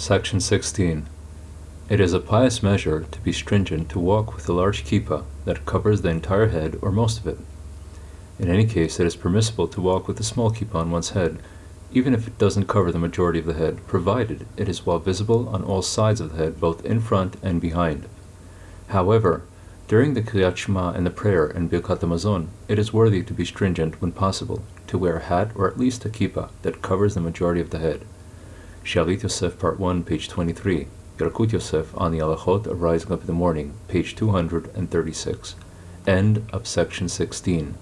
Section 16. It is a pious measure to be stringent to walk with a large kippah that covers the entire head or most of it. In any case, it is permissible to walk with a small kippah on one's head, even if it doesn't cover the majority of the head, provided it is well visible on all sides of the head, both in front and behind. However, during the Kriyat Shema and the prayer and Birkat Hamazon, it is worthy to be stringent when possible, to wear a hat or at least a kippah that covers the majority of the head. Shalit Yosef, Part 1, page 23. Yalkut Yosef on the Alachot of Rising Up in the Morning, page 236. End of section 16.